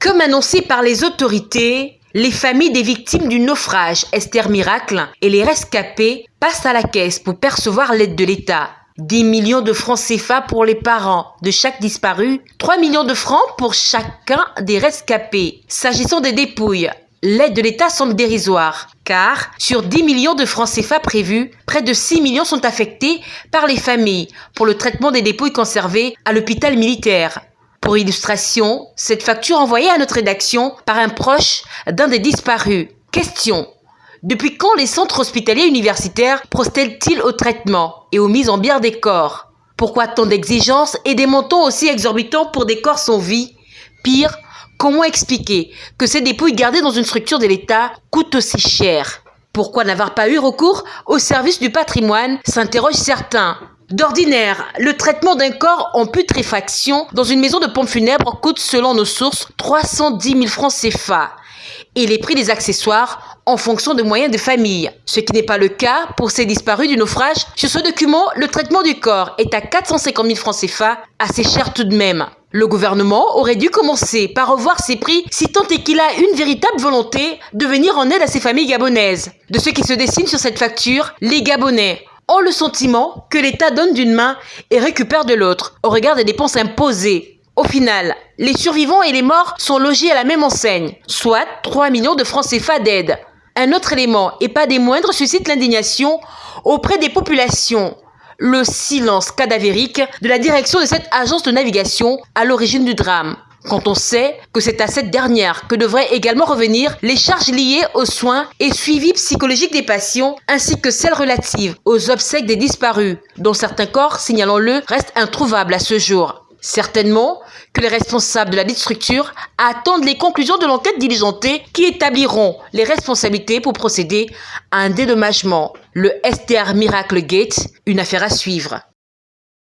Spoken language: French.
Comme annoncé par les autorités, les familles des victimes du naufrage Esther Miracle et les rescapés passent à la caisse pour percevoir l'aide de l'État. 10 millions de francs CFA pour les parents de chaque disparu, 3 millions de francs pour chacun des rescapés. S'agissant des dépouilles, l'aide de l'État semble dérisoire, car sur 10 millions de francs CFA prévus, près de 6 millions sont affectés par les familles pour le traitement des dépouilles conservées à l'hôpital militaire. Pour illustration, cette facture envoyée à notre rédaction par un proche d'un des disparus. Question. Depuis quand les centres hospitaliers universitaires procèdent-ils au traitement et aux mises en bière des corps? Pourquoi tant d'exigences et des montants aussi exorbitants pour des corps sans vie? Pire, comment expliquer que ces dépouilles gardées dans une structure de l'État coûtent aussi cher? Pourquoi n'avoir pas eu recours au service du patrimoine? s'interrogent certains. D'ordinaire, le traitement d'un corps en putréfaction dans une maison de pompes funèbres coûte, selon nos sources, 310 000 francs CFA et les prix des accessoires en fonction des moyens de famille. Ce qui n'est pas le cas pour ces disparus du naufrage. Sur ce document, le traitement du corps est à 450 000 francs CFA, assez cher tout de même. Le gouvernement aurait dû commencer par revoir ses prix si tant est qu'il a une véritable volonté de venir en aide à ces familles gabonaises. De ce qui se dessine sur cette facture, les Gabonais ont le sentiment que l'État donne d'une main et récupère de l'autre, au regard des dépenses imposées. Au final, les survivants et les morts sont logés à la même enseigne, soit 3 millions de francs CFA d'aide. Un autre élément, et pas des moindres, suscite l'indignation auprès des populations. Le silence cadavérique de la direction de cette agence de navigation à l'origine du drame quand on sait que c'est à cette dernière que devraient également revenir les charges liées aux soins et suivi psychologique des patients, ainsi que celles relatives aux obsèques des disparus, dont certains corps, signalons-le, restent introuvables à ce jour. Certainement que les responsables de la dite structure attendent les conclusions de l'enquête diligentée qui établiront les responsabilités pour procéder à un dédommagement. Le STR Miracle Gate, une affaire à suivre.